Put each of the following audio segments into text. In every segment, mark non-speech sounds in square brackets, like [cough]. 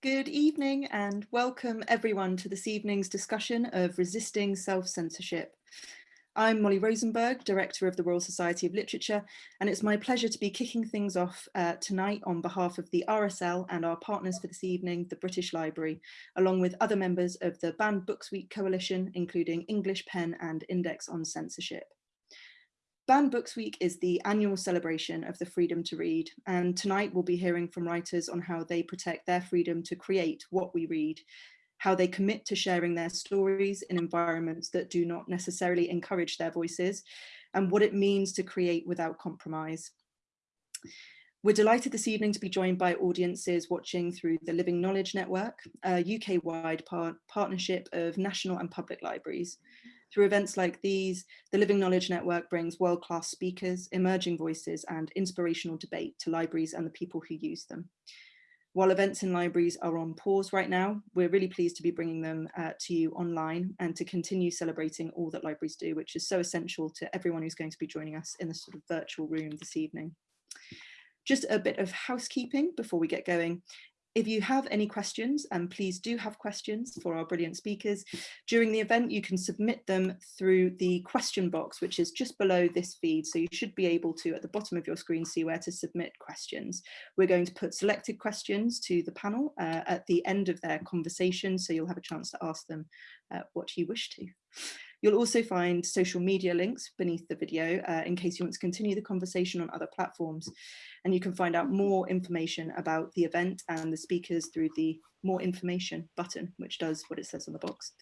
Good evening and welcome everyone to this evening's discussion of resisting self-censorship. I'm Molly Rosenberg, Director of the Royal Society of Literature, and it's my pleasure to be kicking things off uh, tonight on behalf of the RSL and our partners for this evening, the British Library, along with other members of the Banned Books Week Coalition, including English Pen and Index on Censorship. Banned Books Week is the annual celebration of the freedom to read, and tonight we'll be hearing from writers on how they protect their freedom to create what we read, how they commit to sharing their stories in environments that do not necessarily encourage their voices, and what it means to create without compromise. We're delighted this evening to be joined by audiences watching through the Living Knowledge Network, a UK-wide par partnership of national and public libraries. Through events like these, the Living Knowledge Network brings world-class speakers, emerging voices and inspirational debate to libraries and the people who use them. While events in libraries are on pause right now, we're really pleased to be bringing them uh, to you online and to continue celebrating all that libraries do, which is so essential to everyone who's going to be joining us in this sort of virtual room this evening. Just a bit of housekeeping before we get going. If you have any questions, and please do have questions for our brilliant speakers, during the event you can submit them through the question box, which is just below this feed. So you should be able to, at the bottom of your screen, see where to submit questions. We're going to put selected questions to the panel uh, at the end of their conversation, so you'll have a chance to ask them uh, what you wish to. You'll also find social media links beneath the video uh, in case you want to continue the conversation on other platforms. And you can find out more information about the event and the speakers through the more information button, which does what it says on the box.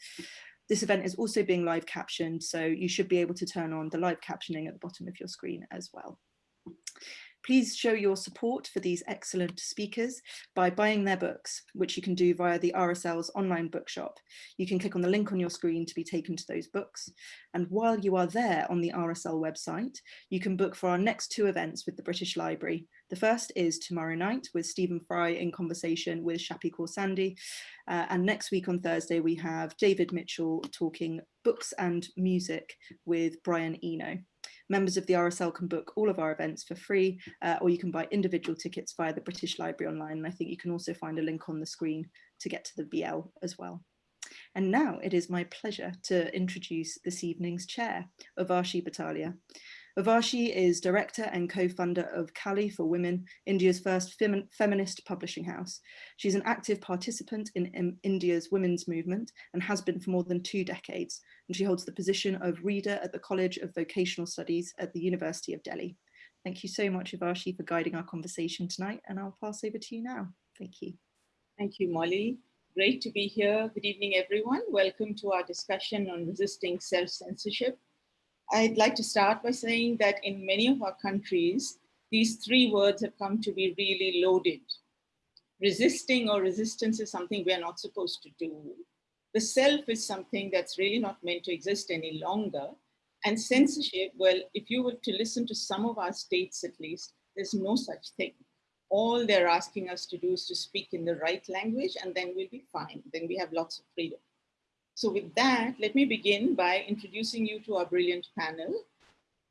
This event is also being live captioned, so you should be able to turn on the live captioning at the bottom of your screen as well. Please show your support for these excellent speakers by buying their books, which you can do via the RSL's online bookshop. You can click on the link on your screen to be taken to those books. And while you are there on the RSL website, you can book for our next two events with the British Library. The first is tomorrow night with Stephen Fry in conversation with Shappi Khorsandi. Uh, and next week on Thursday, we have David Mitchell talking books and music with Brian Eno. Members of the RSL can book all of our events for free, uh, or you can buy individual tickets via the British Library online. And I think you can also find a link on the screen to get to the BL as well. And now it is my pleasure to introduce this evening's chair, Urvashi Butalia. Urvashi is director and co-founder of Kali for Women, India's first fem feminist publishing house. She's an active participant in, in, India's women's movement and has been for more than two decades. And she holds the position of reader at the College of Vocational Studies at the University of Delhi. Thank you so much, Urvashi, for guiding our conversation tonight. And I'll pass over to you now. Thank you. Thank you, Molly. Great to be here. Good evening, everyone. Welcome to our discussion on resisting self-censorship I'd like to start by saying that in many of our countries, these three words have come to be really loaded. Resisting or resistance is something we are not supposed to do. The self is something that's really not meant to exist any longer. And censorship, well, if you were to listen to some of our states at least, there's no such thing. All they're asking us to do is to speak in the right language and then we'll be fine. Then we have lots of freedom. So with that, let me begin by introducing you to our brilliant panel.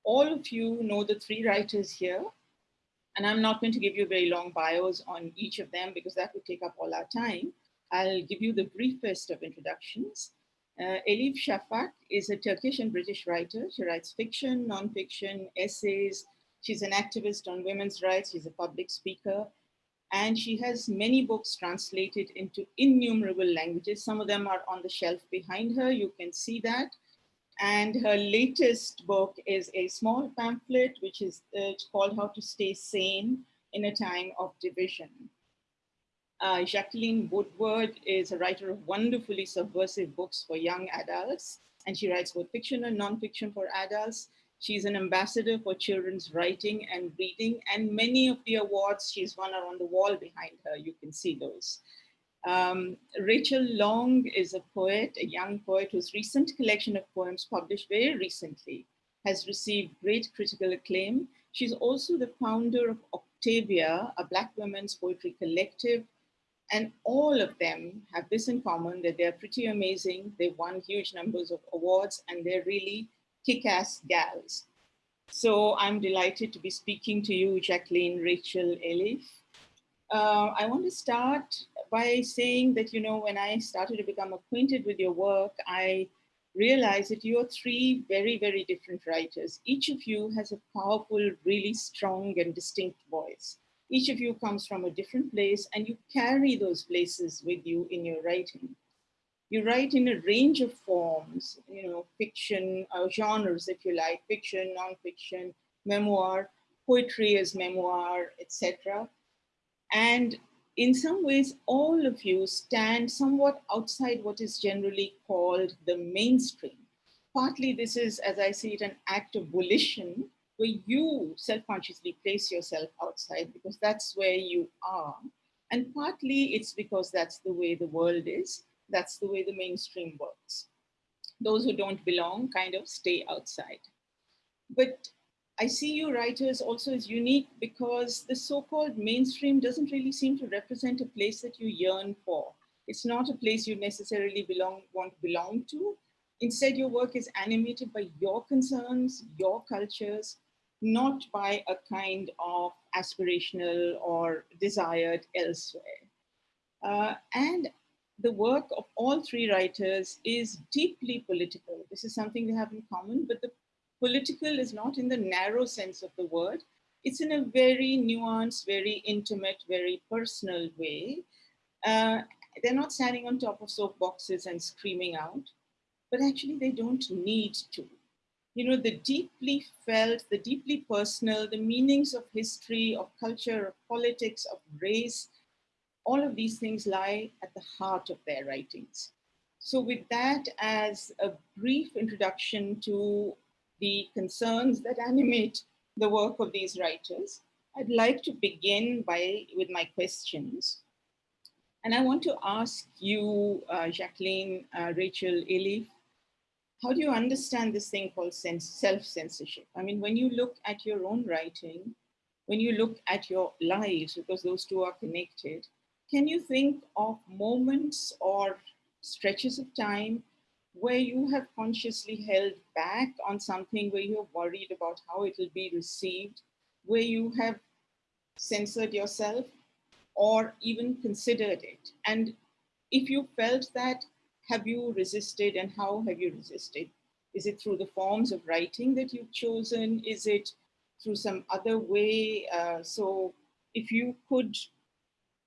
All of you know the three writers here, and I'm not going to give you very long bios on each of them because that would take up all our time. I'll give you the briefest of introductions. Uh, Elif Shafak is a Turkish and British writer. She writes fiction, nonfiction, essays. She's an activist on women's rights. She's a public speaker and she has many books translated into innumerable languages. Some of them are on the shelf behind her, you can see that. And her latest book is a small pamphlet, which is uh, called How to Stay Sane in a Time of Division. Uh, Jacqueline Woodward is a writer of wonderfully subversive books for young adults, and she writes both fiction and nonfiction for adults. She's an ambassador for children's writing and reading, and many of the awards she's won are on the wall behind her. You can see those. Um, Rachel Long is a poet, a young poet whose recent collection of poems published very recently has received great critical acclaim. She's also the founder of Octavia, a Black women's poetry collective. And all of them have this in common that they're pretty amazing. They've won huge numbers of awards and they're really kick-ass gals. So I'm delighted to be speaking to you, Jacqueline, Rachel, Elif. Uh, I want to start by saying that, you know, when I started to become acquainted with your work, I realized that you're three very, very different writers. Each of you has a powerful, really strong and distinct voice. Each of you comes from a different place and you carry those places with you in your writing. You write in a range of forms, you know, fiction, uh, genres, if you like, fiction, nonfiction, memoir, poetry as memoir, etc. And in some ways, all of you stand somewhat outside what is generally called the mainstream. Partly this is, as I see it, an act of volition where you self-consciously place yourself outside because that's where you are. And partly it's because that's the way the world is. That's the way the mainstream works. Those who don't belong kind of stay outside. But I see you writers also as unique because the so-called mainstream doesn't really seem to represent a place that you yearn for. It's not a place you necessarily belong, want to belong to. Instead, your work is animated by your concerns, your cultures, not by a kind of aspirational or desired elsewhere. Uh, and the work of all three writers is deeply political. This is something they have in common, but the political is not in the narrow sense of the word. It's in a very nuanced, very intimate, very personal way. Uh, they're not standing on top of soapboxes and screaming out, but actually they don't need to. You know, the deeply felt, the deeply personal, the meanings of history, of culture, of politics, of race, all of these things lie at the heart of their writings. So with that as a brief introduction to the concerns that animate the work of these writers, I'd like to begin by with my questions. And I want to ask you, uh, Jacqueline, uh, Rachel, Elif, how do you understand this thing called self-censorship? I mean, when you look at your own writing, when you look at your lives, because those two are connected, can you think of moments or stretches of time where you have consciously held back on something where you're worried about how it will be received, where you have censored yourself or even considered it? And if you felt that, have you resisted and how have you resisted? Is it through the forms of writing that you've chosen? Is it through some other way? Uh, so if you could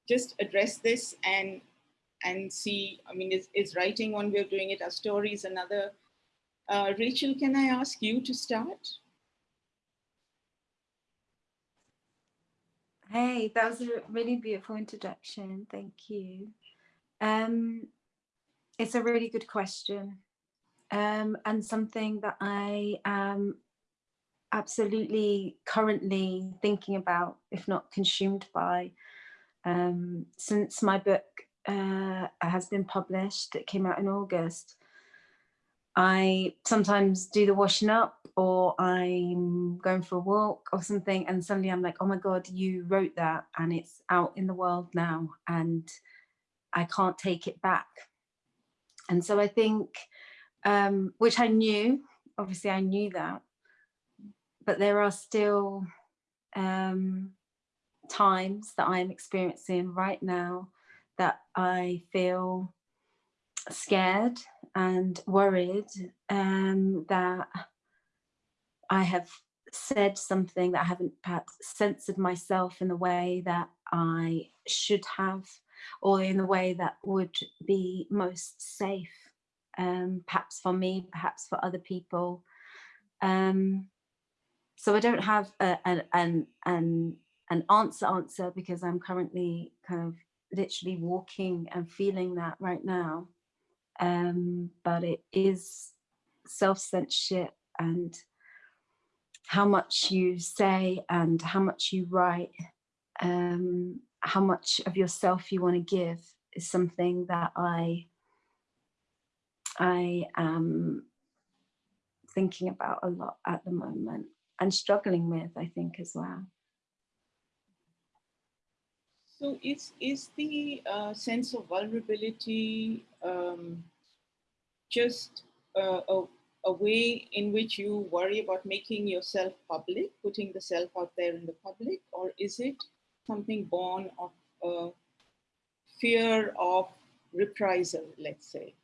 just address this and and see, I mean, is, is writing one way of doing it, are stories another? Uh, Rachel, can I ask you to start? Hey, that was a really beautiful introduction. Thank you. Um, it's a really good question um, and something that I am absolutely currently thinking about, if not consumed by, um, since my book uh, has been published. It came out in August. I sometimes do the washing up or I'm going for a walk or something and suddenly I'm like, oh my God, you wrote that and it's out in the world now and I can't take it back. And so I think, um, which I knew, obviously I knew that, but there are still um, times that I'm experiencing right now that I feel scared and worried um, that I have said something that I haven't perhaps censored myself in the way that I should have or in the way that would be most safe, um, perhaps for me, perhaps for other people. Um, so I don't have a, a, an, an, an answer answer because I'm currently kind of literally walking and feeling that right now. Um, but it is self-censorship and how much you say and how much you write, um, how much of yourself you want to give is something that I I am thinking about a lot at the moment and struggling with, I think, as well. So is, is the uh, sense of vulnerability um, just uh, a, a way in which you worry about making yourself public, putting the self out there in the public, or is it something born of a fear of reprisal, let's say?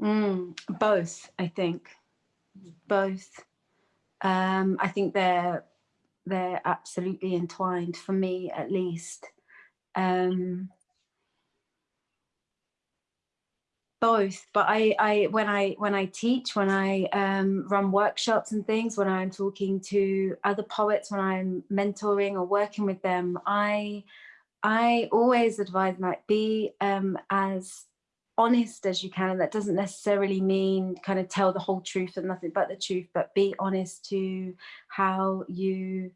Mm, both, I think. Both. Um, I think they're they're absolutely entwined for me, at least. Um, both but i i when i when i teach when i um, run workshops and things when i'm talking to other poets when i'm mentoring or working with them i i always advise like be um, as honest as you can and that doesn't necessarily mean kind of tell the whole truth and nothing but the truth but be honest to how you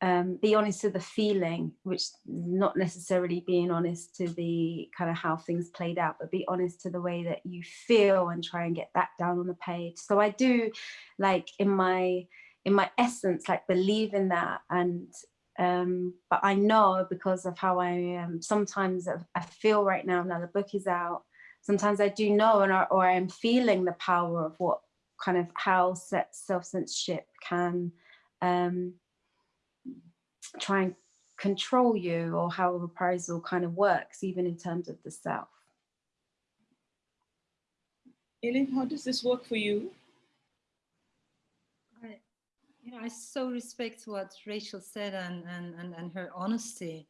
um, be honest to the feeling, which not necessarily being honest to the kind of how things played out, but be honest to the way that you feel and try and get that down on the page. So I do like in my in my essence, like believe in that. And um, but I know because of how I am, sometimes I feel right now, now the book is out, sometimes I do know and or I'm feeling the power of what kind of how self-censorship can um, try and control you or how a reprisal kind of works, even in terms of the self. Elif, how does this work for you? I, you know, I so respect what Rachel said and, and, and, and her honesty.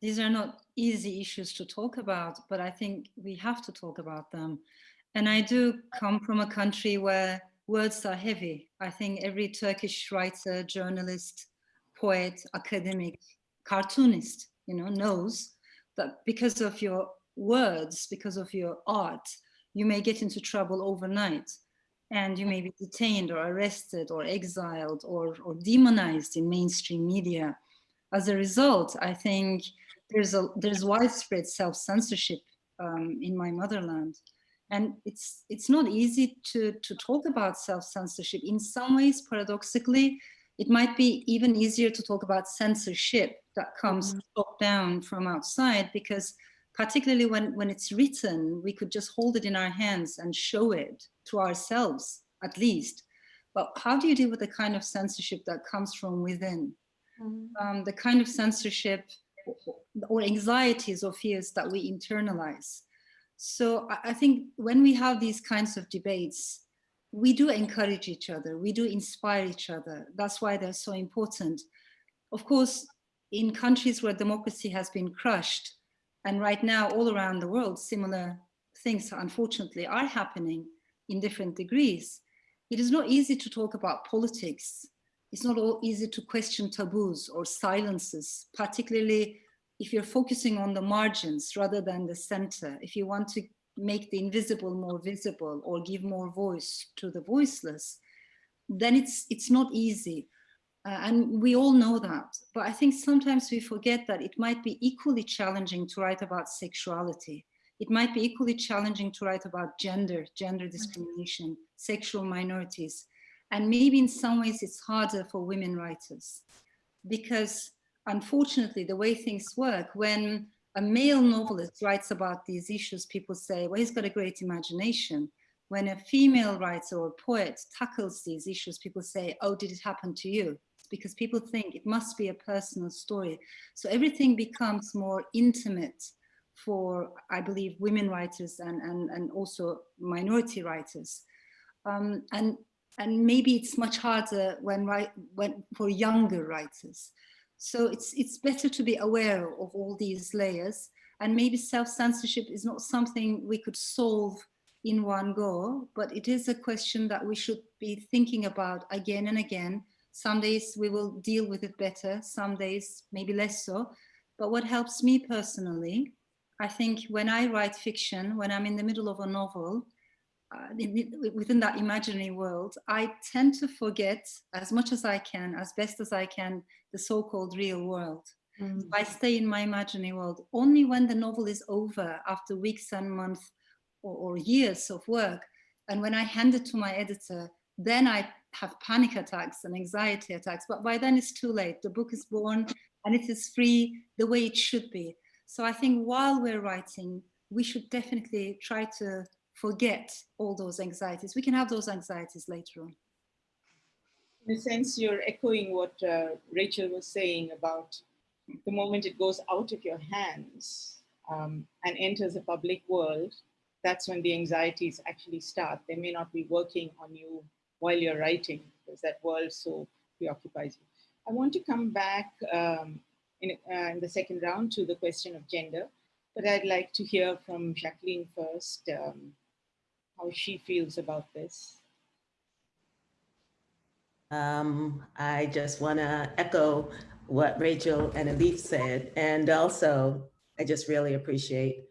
These are not easy issues to talk about, but I think we have to talk about them. And I do come from a country where words are heavy. I think every Turkish writer, journalist, poet, academic, cartoonist, you know, knows that because of your words, because of your art, you may get into trouble overnight and you may be detained or arrested or exiled or, or demonized in mainstream media. As a result, I think there's a there's widespread self-censorship um, in my motherland. And it's it's not easy to, to talk about self-censorship. In some ways, paradoxically, it might be even easier to talk about censorship that comes mm -hmm. top down from outside because particularly when, when it's written, we could just hold it in our hands and show it to ourselves at least. But how do you deal with the kind of censorship that comes from within? Mm -hmm. um, the kind of censorship or anxieties or fears that we internalize. So I think when we have these kinds of debates, we do encourage each other, we do inspire each other. That's why they're so important. Of course, in countries where democracy has been crushed, and right now all around the world, similar things unfortunately are happening in different degrees. It is not easy to talk about politics. It's not all easy to question taboos or silences, particularly if you're focusing on the margins rather than the center. If you want to make the invisible more visible or give more voice to the voiceless, then it's, it's not easy. Uh, and we all know that. But I think sometimes we forget that it might be equally challenging to write about sexuality. It might be equally challenging to write about gender, gender discrimination, sexual minorities. And maybe in some ways it's harder for women writers because unfortunately the way things work, when a male novelist writes about these issues, people say, well, he's got a great imagination. When a female writer or poet tackles these issues, people say, oh, did it happen to you? Because people think it must be a personal story. So everything becomes more intimate for, I believe, women writers and, and, and also minority writers. Um, and, and maybe it's much harder when, when for younger writers. So it's, it's better to be aware of all these layers and maybe self-censorship is not something we could solve in one go, but it is a question that we should be thinking about again and again. Some days we will deal with it better, some days maybe less so. But what helps me personally, I think when I write fiction, when I'm in the middle of a novel, within that imaginary world, I tend to forget as much as I can, as best as I can, the so-called real world. Mm. I stay in my imaginary world only when the novel is over after weeks and months or, or years of work. And when I hand it to my editor, then I have panic attacks and anxiety attacks. But by then it's too late. The book is born and it is free the way it should be. So I think while we're writing, we should definitely try to forget all those anxieties. We can have those anxieties later on. In a sense, you're echoing what uh, Rachel was saying about the moment it goes out of your hands, um, and enters the public world, that's when the anxieties actually start. They may not be working on you while you're writing because that world so preoccupies you. I want to come back um, in, uh, in, the second round to the question of gender, but I'd like to hear from Jacqueline first, um, how she feels about this. Um, I just want to echo what Rachel and Elif said, and also I just really appreciate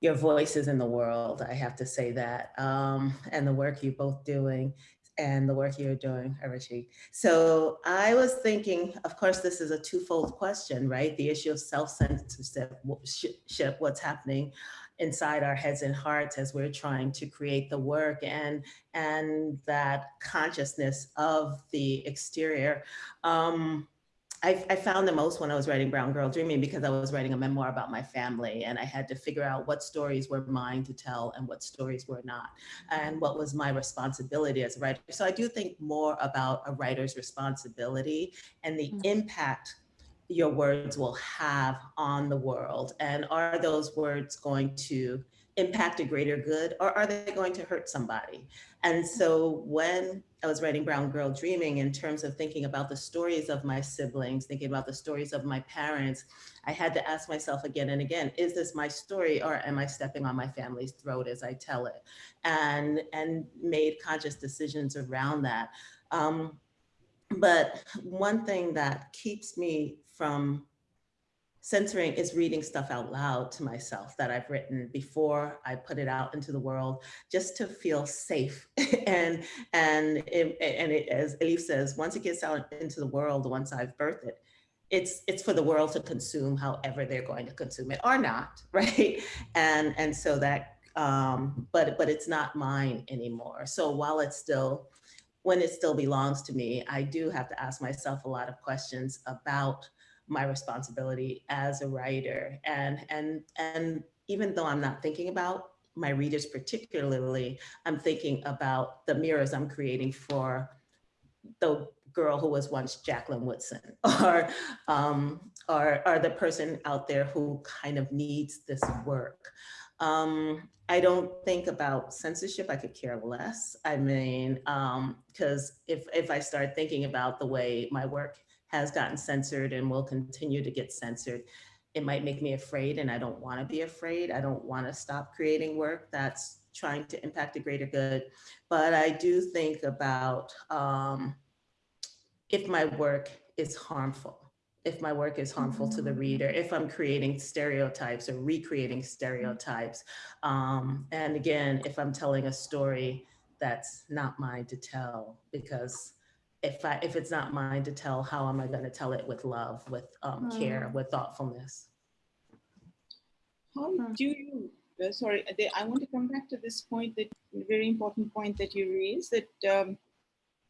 your voices in the world. I have to say that, um, and the work you're both doing and the work you're doing, Urvashi. So I was thinking, of course, this is a twofold question, right? The issue of self-censorship, what's happening inside our heads and hearts as we're trying to create the work and and that consciousness of the exterior. Um, I, I, found the most when I was writing Brown Girl Dreaming because I was writing a memoir about my family and I had to figure out what stories were mine to tell and what stories were not and what was my responsibility as a writer. So I do think more about a writer's responsibility and the mm -hmm. impact your words will have on the world and are those words going to impact a greater good or are they going to hurt somebody? And so when I was writing Brown Girl Dreaming in terms of thinking about the stories of my siblings, thinking about the stories of my parents, I had to ask myself again and again, is this my story or am I stepping on my family's throat as I tell it? And, and made conscious decisions around that. Um, but one thing that keeps me from censoring is reading stuff out loud to myself that I've written before I put it out into the world, just to feel safe. [laughs] and and it, and it, as Elif says, once it gets out into the world, once I've birthed it, it's it's for the world to consume however they're going to consume it or not, [laughs] right? And and so that, um, but but it's not mine anymore. So while it's still when it still belongs to me, I do have to ask myself a lot of questions about my responsibility as a writer. And, and, and even though I'm not thinking about my readers particularly, I'm thinking about the mirrors I'm creating for the girl who was once Jacqueline Woodson [laughs] or, um, or, or the person out there who kind of needs this work. Um, I don't think about censorship. I could care less. I mean, because um, if, if I start thinking about the way my work has gotten censored and will continue to get censored. It might make me afraid and I don't want to be afraid. I don't want to stop creating work that's trying to impact a greater good. But I do think about um, if my work is harmful, if my work is harmful to the mm-hmm. reader, if I'm creating stereotypes or recreating stereotypes. Um, and again, if I'm telling a story that's not mine to tell because if I if it's not mine to tell, how am I going to tell it with love, with um, mm. care, with thoughtfulness? How do you? Uh, sorry, I want to come back to this point that very important point that you raised that um,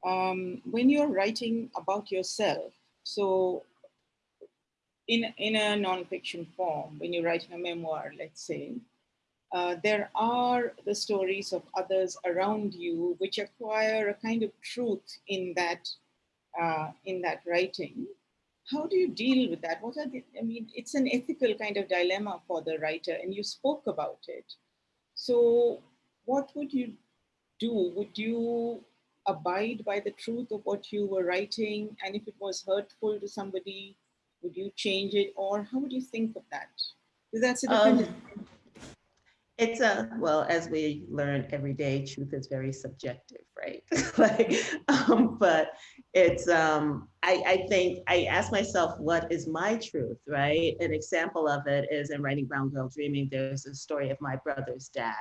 um, when you're writing about yourself, so in in a nonfiction form, when you're writing a memoir, let's say, uh, there are the stories of others around you which acquire a kind of truth in that uh, in that writing. How do you deal with that? What are the, I mean, it's an ethical kind of dilemma for the writer and you spoke about it. So what would you do? Would you abide by the truth of what you were writing? And if it was hurtful to somebody, would you change it? Or how would you think of that? Because that's a different um, it's a, well, as we learn every day, truth is very subjective, right? [laughs] like, um, but it's, um, I, I think I ask myself, what is my truth, right? An example of it is in writing Brown Girl Dreaming, there's a story of my brother's dad.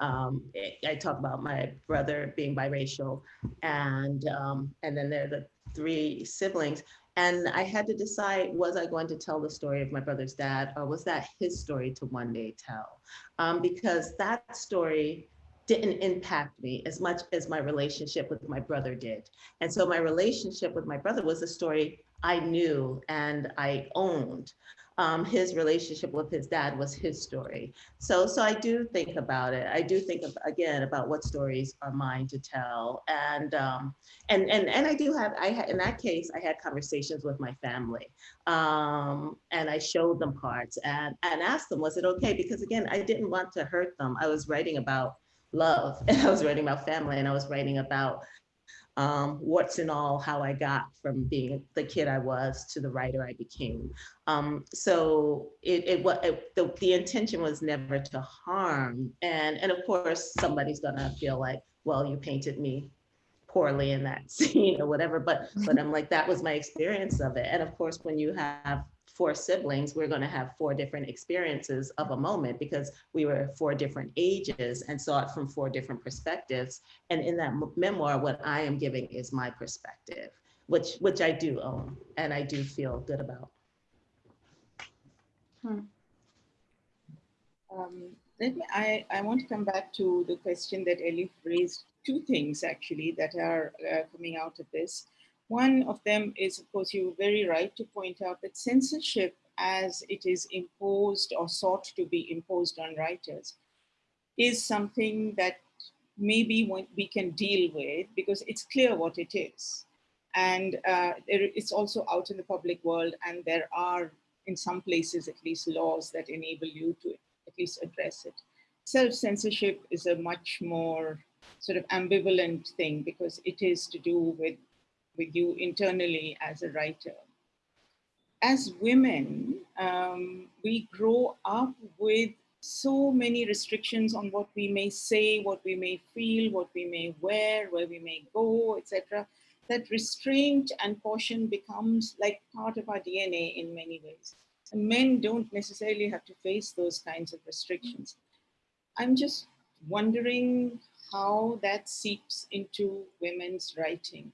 Um, I talk about my brother being biracial and, um, and then there are the three siblings. And I had to decide, was I going to tell the story of my brother's dad or was that his story to one day tell? Um, because that story didn't impact me as much as my relationship with my brother did. And so my relationship with my brother was a story I knew and I owned. Um, his relationship with his dad was his story. So, so I do think about it. I do think of, again about what stories are mine to tell, and um, and and and I do have. I had in that case, I had conversations with my family, um, and I showed them parts and and asked them, was it okay? Because again, I didn't want to hurt them. I was writing about love, [laughs] and I was writing about family, and I was writing about um, what's in all how I got from being the kid I was to the writer I became. Um, so it, it, it the, the intention was never to harm. And, and of course, somebody's gonna feel like, well, you painted me poorly in that [laughs] scene or whatever, but, but I'm like, that was my experience of it. And of course, when you have four siblings, we're going to have four different experiences of a moment because we were four different ages and saw it from four different perspectives. And in that memoir, what I am giving is my perspective, which which I do own and I do feel good about. Hmm. Um, let me, I, I want to come back to the question that Elif raised, two things actually that are uh, coming out of this. One of them is, of course, you were very right to point out that censorship as it is imposed or sought to be imposed on writers is something that maybe we can deal with because it's clear what it is. And uh, it's also out in the public world and there are in some places at least laws that enable you to at least address it. Self-censorship is a much more sort of ambivalent thing because it is to do with with you internally as a writer. As women, um, we grow up with so many restrictions on what we may say, what we may feel, what we may wear, where we may go, etc. That restraint and caution becomes like part of our DNA in many ways. And men don't necessarily have to face those kinds of restrictions. I'm just wondering how that seeps into women's writing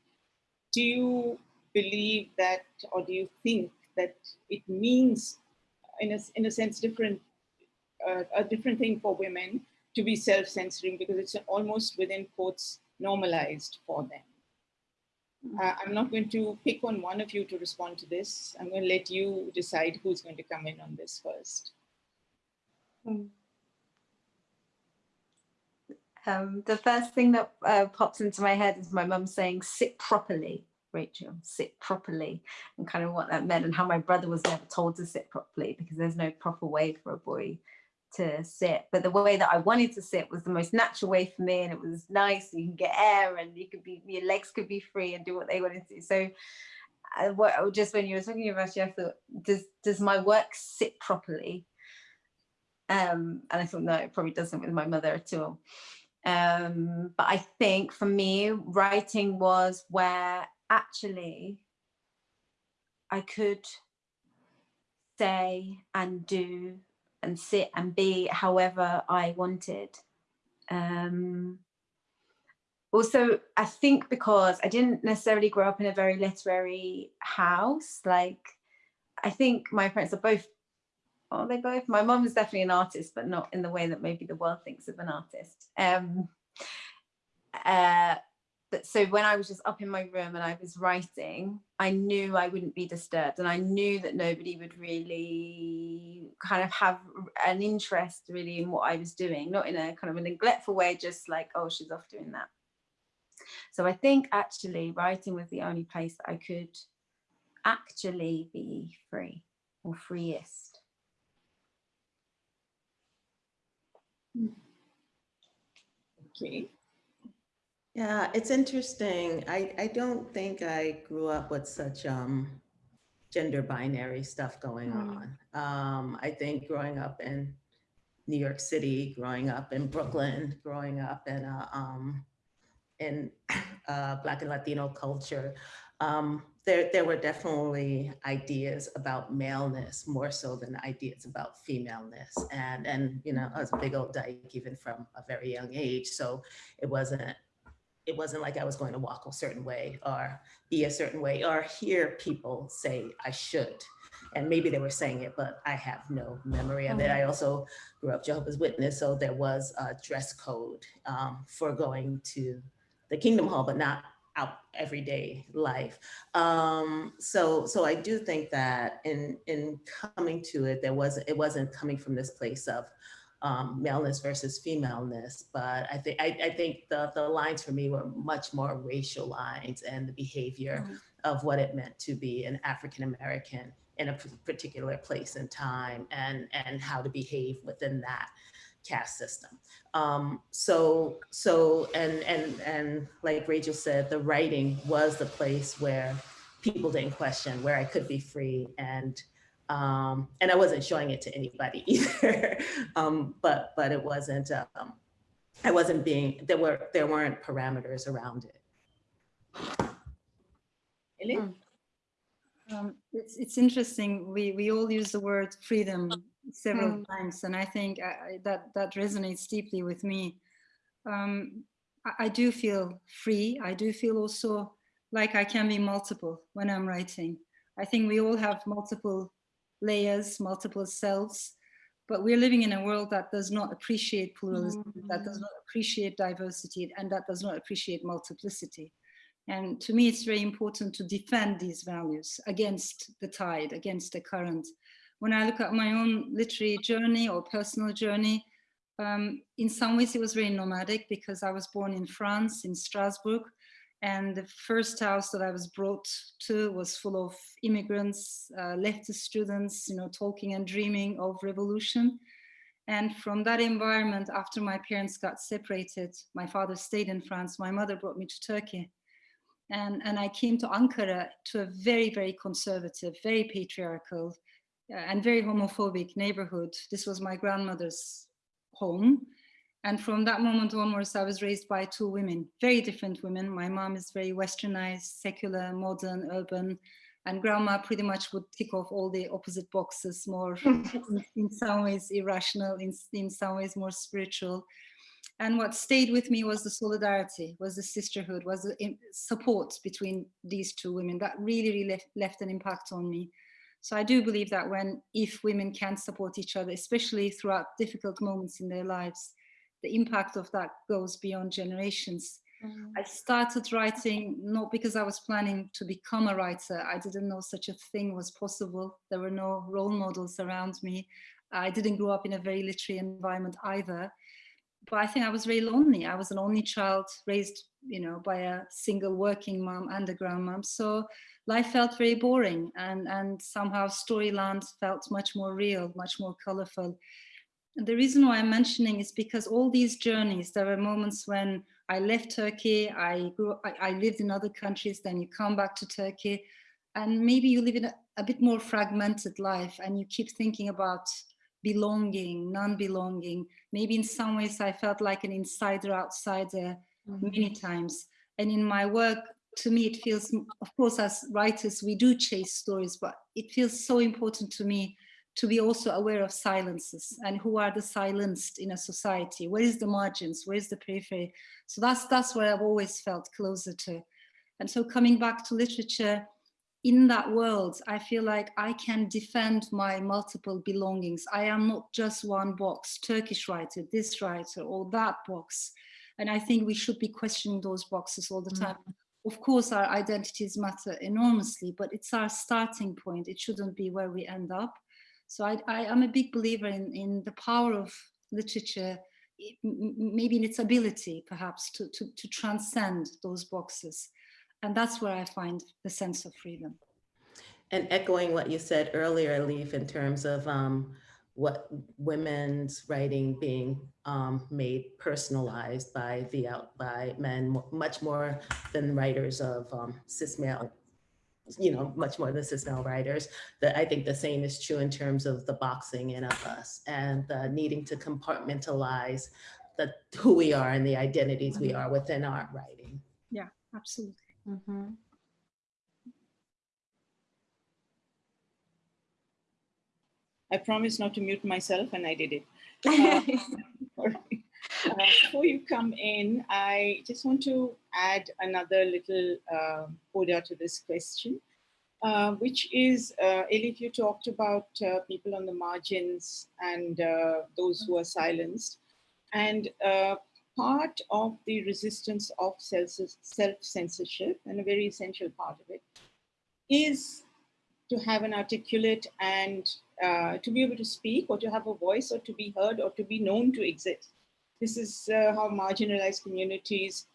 do you believe that, or do you think that it means, in a, in a sense, different, uh, a different thing for women to be self-censoring because it's almost within quotes normalized for them? Hmm. Uh, I'm not going to pick on one of you to respond to this. I'm going to let you decide who's going to come in on this first. Hmm. Um, the first thing that uh, pops into my head is my mum saying, sit properly, Rachel, sit properly, and kind of what that meant and how my brother was never told to sit properly because there's no proper way for a boy to sit. But the way that I wanted to sit was the most natural way for me and it was nice. You can get air and you could be, your legs could be free and do what they wanted to. So what, just when you were talking about it, I thought, does, does my work sit properly? Um, and I thought, no, it probably doesn't with my mother at all. Um, but I think for me, writing was where actually I could say and do and sit and be however I wanted. Um, also, I think because I didn't necessarily grow up in a very literary house, like I think my parents are both, oh, they both, my mom is definitely an artist, but not in the way that maybe the world thinks of an artist. Um, uh, but so when I was just up in my room and I was writing, I knew I wouldn't be disturbed and I knew that nobody would really kind of have an interest really in what I was doing, not in a kind of a neglectful way, just like, oh, she's off doing that. So I think actually writing was the only place that I could actually be free or freest. Okay. Yeah, it's interesting. I, I don't think I grew up with such um, gender binary stuff going mm. on. Um, I think growing up in New York City, growing up in Brooklyn, growing up in a, um, in [coughs] uh, Black and Latino culture, um, there, there were definitely ideas about maleness more so than ideas about femaleness. And, and you know, I was a big old dyke even from a very young age. So it wasn't it wasn't like I was going to walk a certain way or be a certain way or hear people say I should. And maybe they were saying it, but I have no memory of it. I also grew up Jehovah's Witness, so there was a dress code um, for going to the Kingdom Hall, but not out everyday life. Um, so, so I do think that in in coming to it, there was it wasn't coming from this place of um, maleness versus femaleness, but I think I, I think the the lines for me were much more racial lines and the behavior mm -hmm. of what it meant to be an African American in a particular place and time and, and how to behave within that caste system. Um, so, so, and, and, and like Rachel said, the writing was the place where people didn't question, where I could be free and, um, and I wasn't showing it to anybody [laughs] either. um, but, but it wasn't, um, I wasn't being, there were, there weren't parameters around it. Elif? Um, it's, it's interesting. We, we all use the word freedom several mm. times, and I think I, that, that resonates deeply with me. Um, I, I, do feel free. I do feel also like I can be multiple when I'm writing. I think we all have multiple layers, multiple selves, but we're living in a world that does not appreciate pluralism, mm -hmm. that does not appreciate diversity, and that does not appreciate multiplicity. And to me, it's very important to defend these values against the tide, against the current. When I look at my own literary journey or personal journey, um, in some ways it was very nomadic because I was born in France, in Strasbourg, and the first house that I was brought to was full of immigrants, uh, leftist students, you know, talking and dreaming of revolution. And from that environment, after my parents got separated, my father stayed in France, my mother brought me to Turkey and, and I came to Ankara to a very, very conservative, very patriarchal Uh, and very homophobic neighborhood. This was my grandmother's home. And from that moment onwards, I was raised by two women, very different women. My mom is very westernized, secular, modern, urban, and grandma pretty much would tick off all the opposite boxes, more [laughs] in, in some ways irrational, in, in some ways more spiritual. And what stayed with me was the solidarity, was the sisterhood, was the support between these two women that really, really left, left an impact on me. So I do believe that when, if women can support each other, especially throughout difficult moments in their lives, the impact of that goes beyond generations. Mm. I started writing not because I was planning to become a writer. I didn't know such a thing was possible. There were no role models around me. I didn't grow up in a very literary environment either but I think I was very lonely. I was an only child raised, you know, by a single working mom and a grandmom. So life felt very boring and, and somehow Storyland felt much more real, much more colorful. And the reason why I'm mentioning is because all these journeys, there were moments when I left Turkey, I grew, I, I lived in other countries, then you come back to Turkey, and maybe you live in a, a bit more fragmented life and you keep thinking about belonging, non-belonging. Maybe in some ways I felt like an insider outsider mm -hmm. many times. And in my work, to me, it feels, of course, as writers, we do chase stories, but it feels so important to me to be also aware of silences and who are the silenced in a society. Where is the margins? Where is the periphery? So that's, that's where I've always felt closer to. And so coming back to literature, in that world, I feel like I can defend my multiple belongings. I am not just one box, Turkish writer, this writer, or that box. And I think we should be questioning those boxes all the mm. time. Mm. Of course, our identities matter enormously, but it's our starting point. It shouldn't be where we end up. So I, I am a big believer in, in the power of literature, maybe in its ability, perhaps, to, to, to transcend those boxes. And that's where I find the sense of freedom. And echoing what you said earlier, Leaf, in terms of um, what women's writing being um, made personalized by the out by men, much more than writers of um, cis male, you know, much more than cis male writers. That I think the same is true in terms of the boxing in of us and the needing to compartmentalize the who we are and the identities we mm-hmm. are within our writing. Yeah, absolutely. Mm -hmm. I promised not to mute myself and I did it. [laughs] Uh, uh, before you come in, I just want to add another little uh, order to this question, uh, which is, uh, Elif, you talked about uh, people on the margins and uh, those who are silenced. And part of the resistance of self-censorship, and a very essential part of it, is to have an articulate and uh, to be able to speak or to have a voice or to be heard or to be known to exist. This is uh, how marginalized communities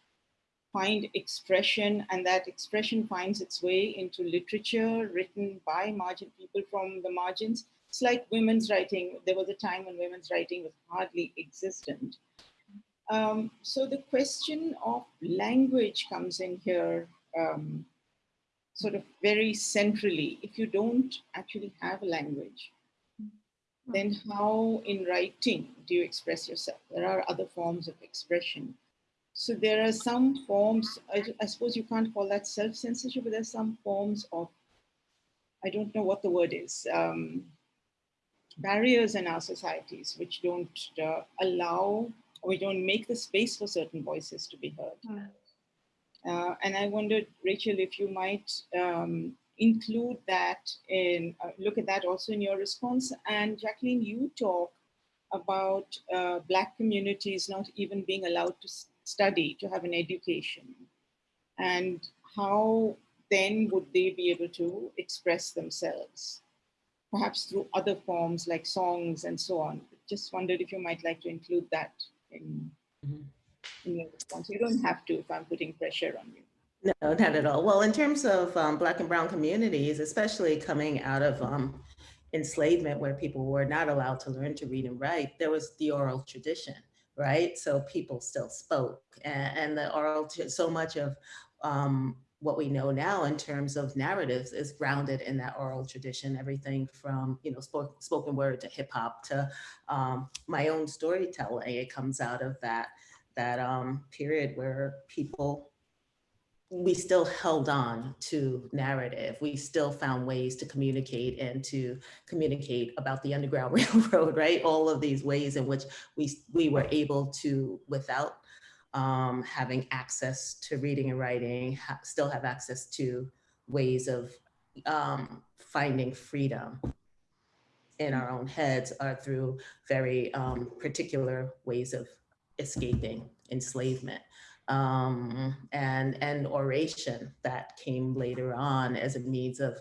find expression and that expression finds its way into literature written by margin people from the margins. It's like women's writing. There was a time when women's writing was hardly existent. Um, so the question of language comes in here um, sort of very centrally. If you don't actually have a language, then how in writing do you express yourself? There are other forms of expression. So there are some forms, I, I suppose you can't call that self-censorship, but there's some forms of, I don't know what the word is, um, barriers in our societies which don't uh, allow, we don't make the space for certain voices to be heard. Mm. Uh, and I wondered, Rachel, if you might um, include that in, uh, look at that also in your response. And Jacqueline, you talk about uh, Black communities not even being allowed to study, to have an education. And how then would they be able to express themselves? Perhaps through other forms like songs and so on. Just wondered if you might like to include that in, mm -hmm. In your response. You don't have to if I'm putting pressure on you. No, not at all. Well, in terms of um, Black and Brown communities, especially coming out of um, enslavement where people were not allowed to learn to read and write, there was the oral tradition, right? So people still spoke and, and the oral, so much of um, what we know now in terms of narratives is grounded in that oral tradition, everything from, you know, spoken, spoken word to hip hop to um, my own storytelling. It comes out of that, that um, period where people we still held on to narrative. We still found ways to communicate and to communicate about the Underground [laughs] Railroad, right? All of these ways in which we, we were able to, without um, having access to reading and writing, ha still have access to ways of um, finding freedom in our own heads are through very um, particular ways of escaping enslavement um, and, and oration that came later on as a means of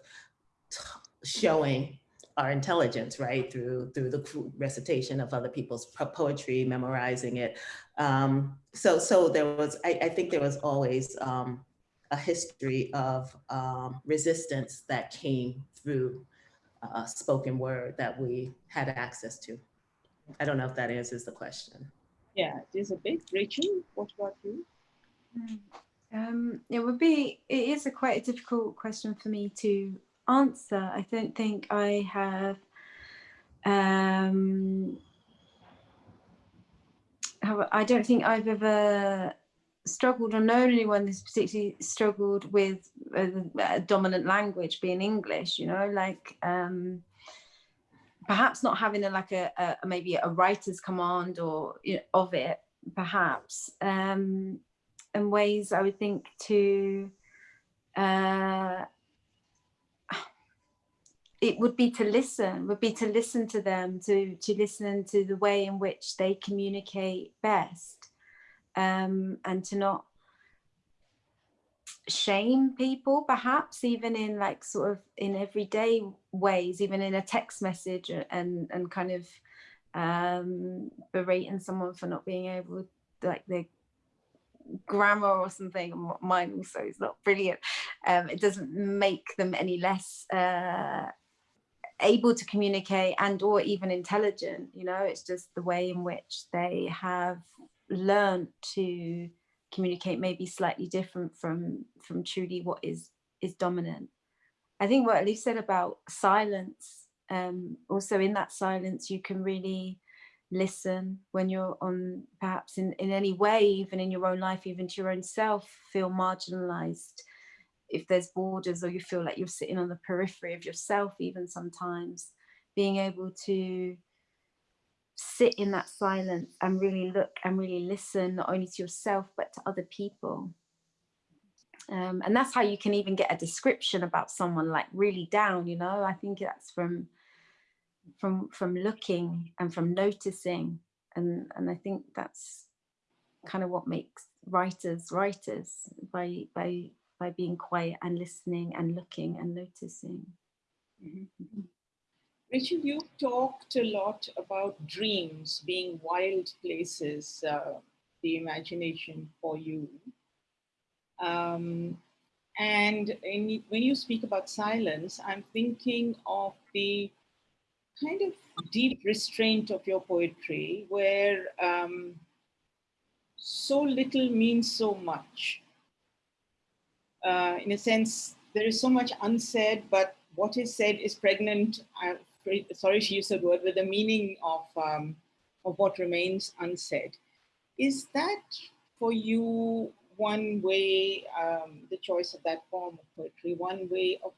showing our intelligence, right, through through the recitation of other people's poetry, memorizing it. Um, so so there was, I, I think there was always um, a history of um, resistance that came through uh, spoken word that we had access to. I don't know if that answers the question. Yeah, it is a bit. Rachel, what about you? Hmm. Um, it would be, it is a quite a difficult question for me to answer. I don't think I have, um, I don't think I've ever struggled or known anyone that's particularly struggled with a, a dominant language being English, you know, like um, perhaps not having a, like a, a maybe a writer's command or you know, of it, perhaps. Um, and ways I would think to uh, it would be to listen would be to listen to them to to listen to the way in which they communicate best um, and to not shame people perhaps even in like sort of in everyday ways even in a text message and and kind of um berating someone for not being able like they grammar or something. Mine also is not brilliant. Um, it doesn't make them any less uh, able to communicate and or even intelligent you know? It's just the way in which they have learned to communicate maybe slightly different from from truly what is is dominant i think what Elif said about silence um also in that silence you can really listen when you're on perhaps in, in any way, even in your own life, even to your own self, feel marginalized. If there's borders or you feel like you're sitting on the periphery of yourself, even sometimes, being able to sit in that silence and really look and really listen, not only to yourself, but to other people. Um, and that's how you can even get a description about someone like really down, you know, I think that's from from from looking and from noticing and and I think that's kind of what makes writers writers by by by being quiet and listening and looking and noticing. Mm -hmm. Rachel, you talked a lot about dreams being wild places, uh, the imagination for you. Um, and in, when you speak about silence, I'm thinking of the kind of deep restraint of your poetry where um, so little means so much. Uh, in a sense, there is so much unsaid, but what is said is pregnant, uh, sorry to use the word, with the meaning of, um, of what remains unsaid. Is that for you one way, um, the choice of that form of poetry, one way of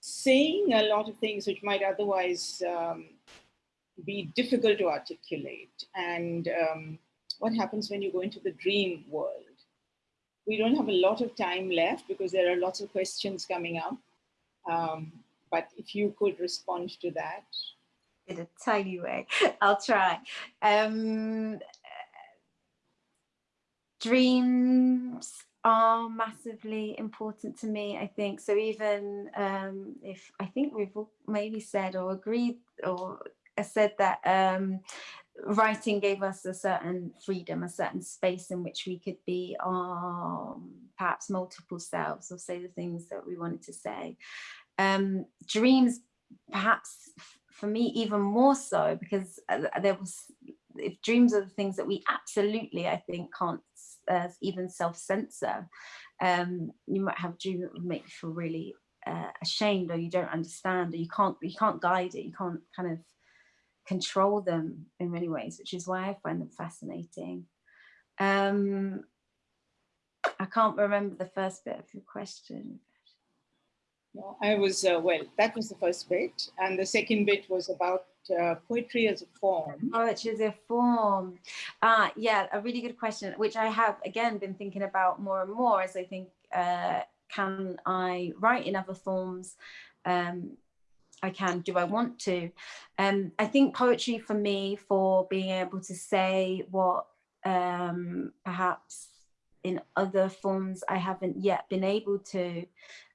saying a lot of things which might otherwise um, be difficult to articulate and um, what happens when you go into the dream world. We don't have a lot of time left because there are lots of questions coming up. Um, but if you could respond to that. In a tiny way, [laughs] I'll try. Um, dreams are massively important to me, I think. So even um, if I think we've maybe said or agreed or said that um, writing gave us a certain freedom, a certain space in which we could be um, perhaps multiple selves or say the things that we wanted to say. Um, dreams, perhaps for me, even more so because uh, there was, if dreams are the things that we absolutely, I think, can't uh, even self-censor, um, you might have a dream that would make you feel really uh, ashamed or you don't understand or you can't you can't guide it you can't kind of control them in many ways, which is why I find them fascinating. Um, I can't remember the first bit of your question. No, I was, uh, well, that was the first bit. And the second bit was about uh, poetry as a form. Poetry as a form. Uh, yeah, a really good question, which I have, again, been thinking about more and more as I think, uh, can I write in other forms? Um, I can, do I want to? Um, I think poetry for me, for being able to say what um, perhaps in other forms I haven't yet been able to.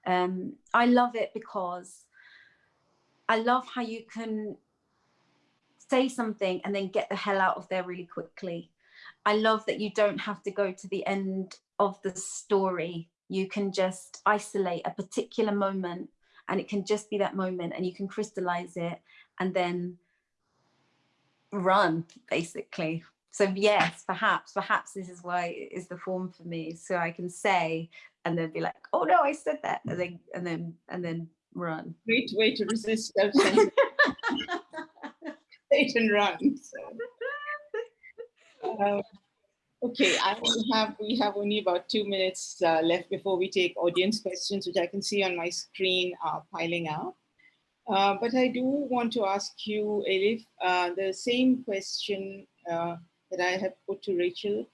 Um, I love it because I love how you can say something and then get the hell out of there really quickly. I love that you don't have to go to the end of the story. You can just isolate a particular moment and it can just be that moment and you can crystallize it and then run basically so yes perhaps perhaps this is why it is the form for me so i can say and then be like oh no i said that and then and then and then run great way to resist [laughs] self and run so. um, Okay, I have we have only about two minutes uh, left before we take audience questions, which I can see on my screen are piling up. Uh, but I do want to ask you, Elif, uh, the same question uh, that I have put to Rachel.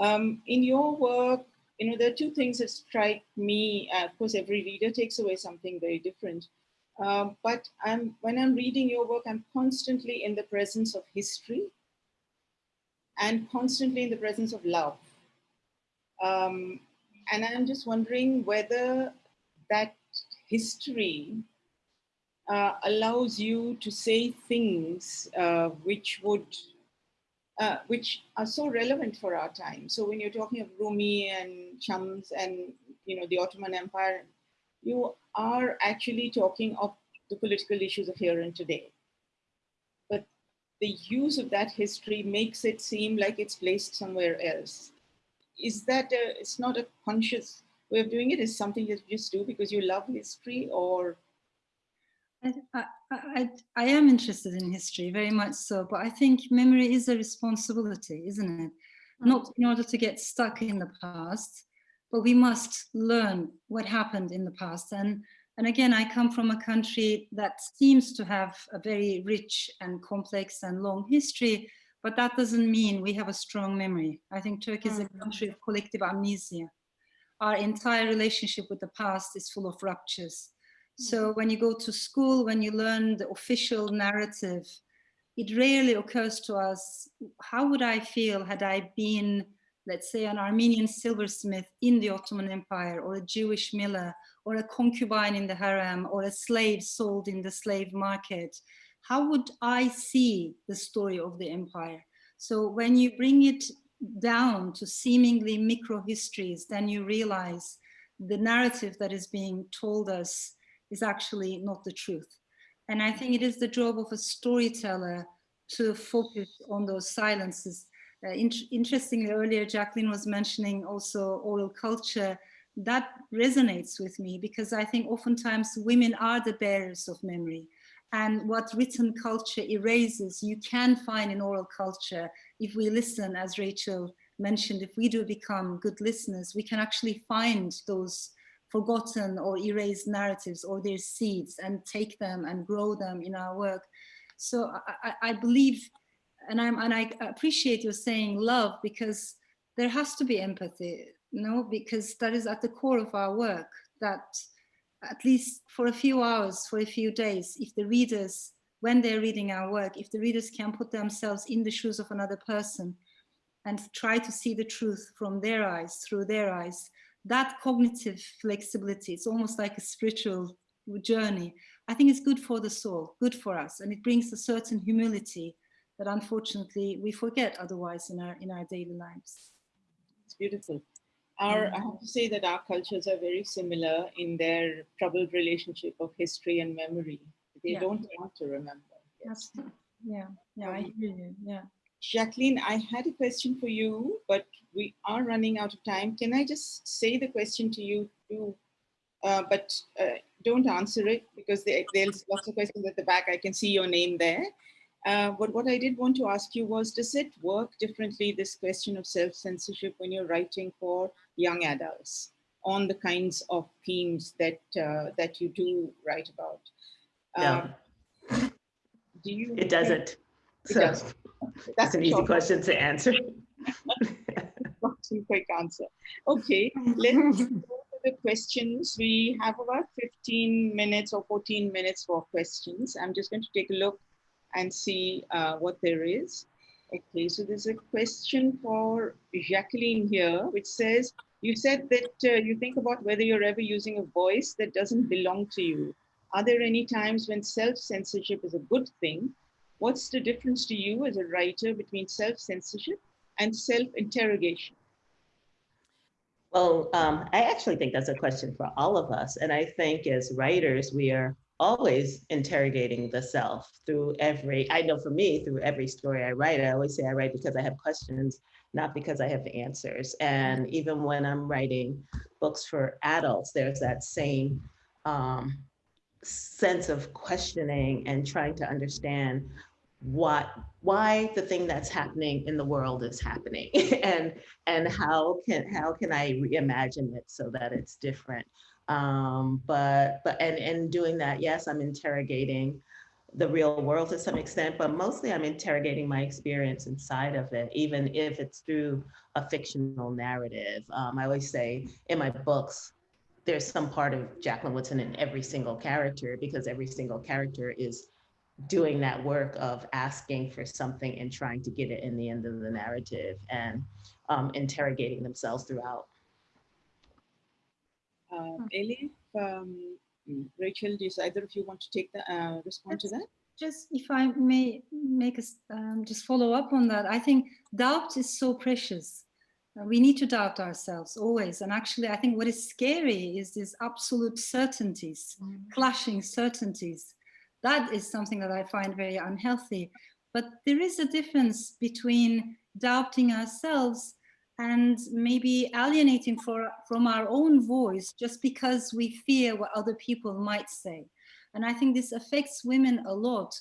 Um, in your work, you know, there are two things that strike me. Uh, of course, every reader takes away something very different. Um, but I'm, when I'm reading your work, I'm constantly in the presence of history and constantly in the presence of love. Um, and I'm just wondering whether that history uh, allows you to say things uh, which would, uh, which are so relevant for our time. So when you're talking of Rumi and Shams and you know the Ottoman Empire, you are actually talking of the political issues of here and today But the use of that history makes it seem like it's placed somewhere else. Is that a, it's not a conscious way of doing it? Is something that you just do because you love history or? I, I, am interested in history very much so, but I think memory is a responsibility, isn't it? Mm. Not in order to get stuck in the past, but we must learn what happened in the past. And and again, I come from a country that seems to have a very rich and complex and long history, but that doesn't mean we have a strong memory. I think Turkey is a mm. country of collective amnesia. Our entire relationship with the past is full of ruptures. So mm. when you go to school, when you learn the official narrative, it rarely occurs to us, how would I feel had I been let's say an Armenian silversmith in the Ottoman Empire, or a Jewish miller, or a concubine in the harem, or a slave sold in the slave market, how would I see the story of the empire? So when you bring it down to seemingly micro histories, then you realize the narrative that is being told us is actually not the truth. And I think it is the job of a storyteller to focus on those silences. Uh, in interestingly, earlier Jacqueline was mentioning also oral culture. That resonates with me because I think oftentimes women are the bearers of memory. And what written culture erases, you can find in oral culture. If we listen, as Rachel mentioned, if we do become good listeners, we can actually find those forgotten or erased narratives or their seeds and take them and grow them in our work. So I, I believe, and, I'm, and I appreciate you saying love because there has to be empathy, you know, because that is at the core of our work, that at least for a few hours, for a few days, if the readers, when they're reading our work, if the readers can put themselves in the shoes of another person and try to see the truth from their eyes, through their eyes, that cognitive flexibility, it's almost like a spiritual journey. I think it's good for the soul, good for us, and it brings a certain humility that unfortunately we forget otherwise in our in our daily lives. It's beautiful. Our, I have to say that our cultures are very similar in their troubled relationship of history and memory. They yeah. don't want to remember. Yes. Yeah, yeah, I um, hear you. Yeah. Jacqueline, I had a question for you, but we are running out of time. Can I just say the question to you too? Uh, but uh, don't answer it because there, there's lots of questions at the back. I can see your name there. Uh, but what I did want to ask you was, does it work differently, this question of self-censorship when you're writing for young adults on the kinds of themes that uh, that you do write about? No. Um, do you? It doesn't. So that's an easy question to answer. Quick answer. Okay, let's go to the questions. We have about 15 minutes or 14 minutes for questions. I'm just going to take a look and see uh, what there is. Okay, so there's a question for Jacqueline here, which says, you said that uh, you think about whether you're ever using a voice that doesn't belong to you. Are there any times when self-censorship is a good thing? What's the difference to you as a writer between self-censorship and self-interrogation? Well, um, I actually think that's a question for all of us. And I think as writers, we are always interrogating the self through every, I know for me, through every story I write, I always say I write because I have questions, not because I have answers. And even when I'm writing books for adults, there's that same um, sense of questioning and trying to understand what why the thing that's happening in the world is happening [laughs] and and how can how can i reimagine it so that it's different um, but but and and doing that, yes, I'm interrogating the real world to some extent, but mostly I'm interrogating my experience inside of it, even if it's through a fictional narrative. Um, I always say in my books, there's some part of Jacqueline Woodson in every single character because every single character is doing that work of asking for something and trying to get it in the end of the narrative and um, interrogating themselves throughout. Uh, Ellie, um, Rachel, do either of you want to take the uh, respond to that? Just if I may make us um, just follow up on that, I think doubt is so precious. We need to doubt ourselves always. And actually, I think what is scary is these absolute certainties, mm. clashing certainties. That is something that I find very unhealthy. But there is a difference between doubting ourselves and maybe alienating for, from our own voice just because we fear what other people might say. And I think this affects women a lot.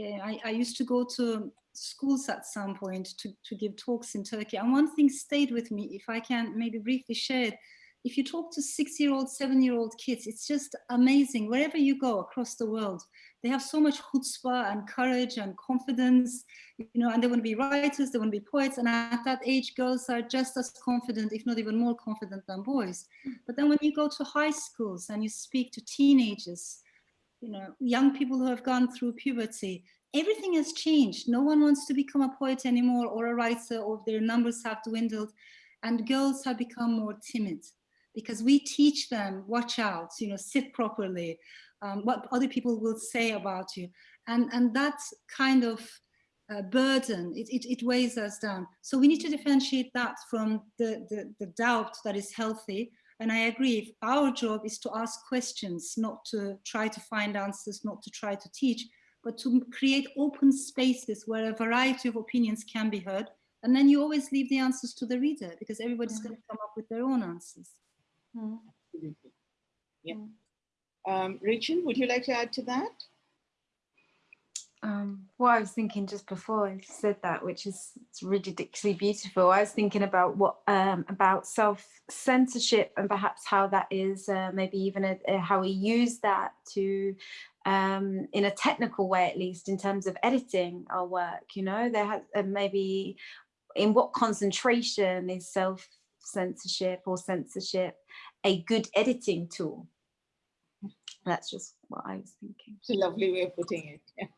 Uh, I, I, used to go to schools at some point to, to give talks in Turkey. And one thing stayed with me, if I can maybe briefly share it, if you talk to six-year-old, seven-year-old kids, it's just amazing. Wherever you go across the world, they have so much chutzpah and courage and confidence, you know, and they want to be writers, they want to be poets. And at that age, girls are just as confident, if not even more confident than boys. But then when you go to high schools and you speak to teenagers, you know, young people who have gone through puberty, everything has changed. No one wants to become a poet anymore or a writer or their numbers have dwindled. and girls have become more timid because we teach them, watch out, you know, sit properly, um, what other people will say about you. And, and that kind of uh, burden, it, it, it, weighs us down. So we need to differentiate that from the, the, the doubt that is healthy. And I agree, our job is to ask questions, not to try to find answers, not to try to teach, but to create open spaces where a variety of opinions can be heard. And then you always leave the answers to the reader because everybody's mm -hmm. going to come up with their own answers. Mm. Yeah. Um, Rachel, would you like to add to that? Um, what I was thinking just before I said that, which is ridiculously beautiful, I was thinking about what um, about self-censorship and perhaps how that is uh, maybe even a, a, how we use that to um, in a technical way, at least in terms of editing our work, you know, there has uh, maybe in what concentration is self-censorship or censorship a good editing tool. That's just what I was thinking. It's a lovely way of putting it. Yeah.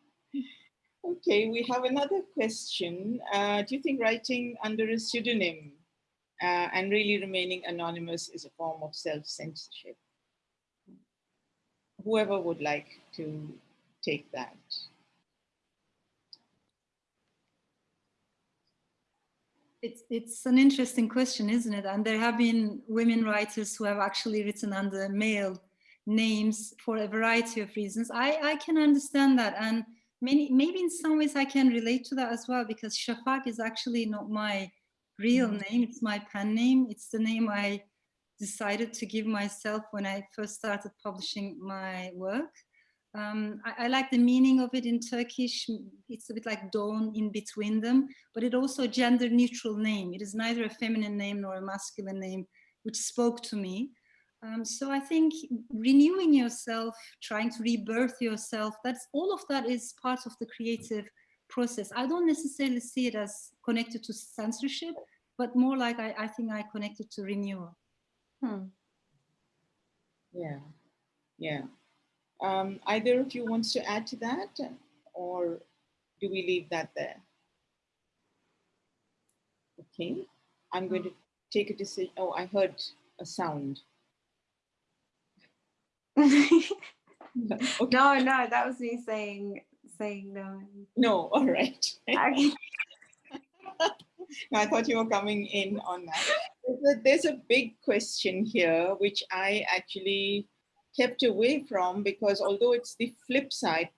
Okay, we have another question. Uh, do you think writing under a pseudonym uh, and really remaining anonymous is a form of self-censorship? Whoever would like to take that. It's, it's an interesting question, isn't it? And there have been women writers who have actually written under male names for a variety of reasons. I, I can understand that. And many, maybe in some ways I can relate to that as well, because Shafak is actually not my real mm. name. It's my pen name. It's the name I decided to give myself when I first started publishing my work. Um, I, I, like the meaning of it in Turkish. It's a bit like dawn in between them, but it also a gender neutral name. It is neither a feminine name nor a masculine name, which spoke to me. Um, so I think renewing yourself, trying to rebirth yourself, that's all of that is part of the creative process. I don't necessarily see it as connected to censorship, but more like I, I think I connected to renewal. Hmm. Yeah, yeah. Um, either of you wants to add to that or do we leave that there? Okay, I'm going to take a decision. Oh, I heard a sound. [laughs] okay. No, no, that was me saying saying no. No, [laughs] all right. Okay. [laughs] I thought you were coming in on that. There's a, big question here, which I actually kept away from because although it's the flip side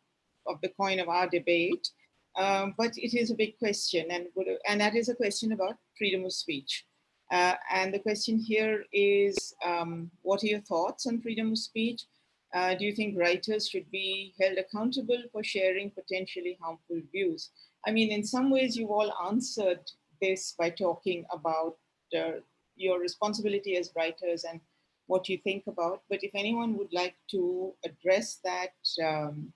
of the coin of our debate, um, but it is a big question and, and that is a question about freedom of speech. Uh, and the question here is, um, what are your thoughts on freedom of speech? Uh, do you think writers should be held accountable for sharing potentially harmful views? I mean, in some ways you've all answered this by talking about uh, your responsibility as writers and what you think about. But if anyone would like to address that, um,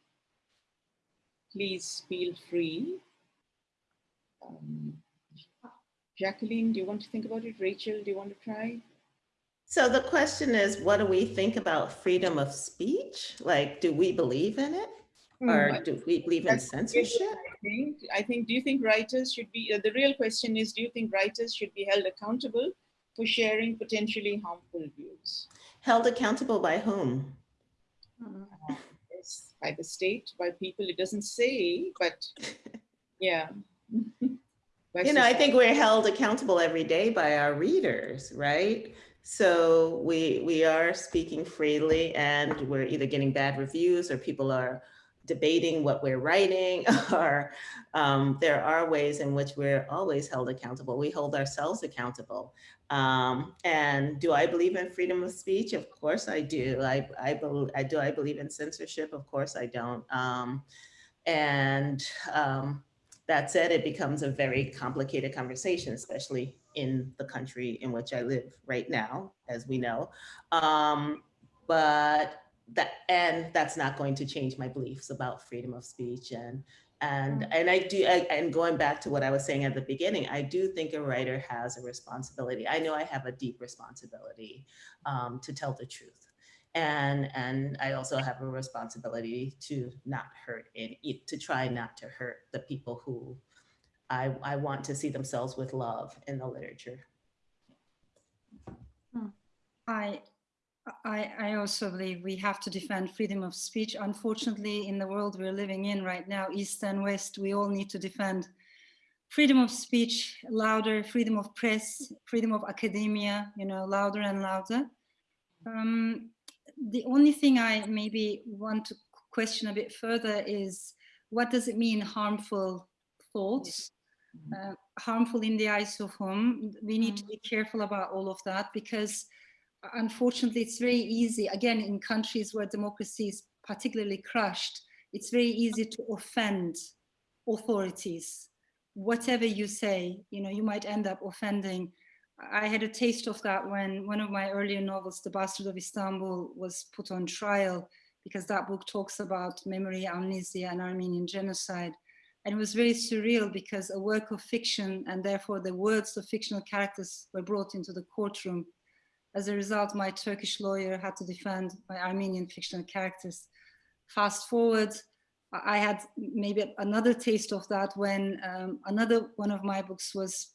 please feel free. Um, Jacqueline, do you want to think about it? Rachel, do you want to try? So the question is, what do we think about freedom of speech? Like, do we believe in it? Hmm. Or do we believe in censorship? I think, I think, do you think writers should be, uh, the real question is, do you think writers should be held accountable for sharing potentially harmful views. Held accountable by whom? Uh, yes, by the state, by people. It doesn't say, but [laughs] yeah. [laughs] you know, I think we're held accountable every day by our readers, right? So we we are speaking freely and we're either getting bad reviews or people are debating what we're writing [laughs] or um, there are ways in which we're always held accountable. We hold ourselves accountable. Um, and do I believe in freedom of speech? Of course I do. I, I, do I believe in censorship? Of course I don't. Um, and um, that said, it becomes a very complicated conversation, especially in the country in which I live right now, as we know. Um, but that and that's not going to change my beliefs about freedom of speech and and mm. and I do I, and going back to what I was saying at the beginning, I do think a writer has a responsibility. I know I have a deep responsibility um, to tell the truth. And, and I also have a responsibility to not hurt it, to try not to hurt the people who I, I want to see themselves with love in the literature. I, I, I also believe we have to defend freedom of speech. Unfortunately, in the world we're living in right now, East and West, we all need to defend freedom of speech louder, freedom of press, freedom of academia, you know, louder and louder. Um, the only thing I maybe want to question a bit further is what does it mean harmful thoughts? Uh, harmful in the eyes of whom? We need to be careful about all of that because unfortunately, it's very easy, again, in countries where democracy is particularly crushed, it's very easy to offend authorities. Whatever you say, you know, you might end up offending. I had a taste of that when one of my earlier novels, The Bastard of Istanbul, was put on trial because that book talks about memory, amnesia, and Armenian genocide. And it was very surreal because a work of fiction and therefore the words of fictional characters were brought into the courtroom as a result, my Turkish lawyer had to defend my Armenian fictional characters. Fast forward, I had maybe another taste of that when um, another one of my books was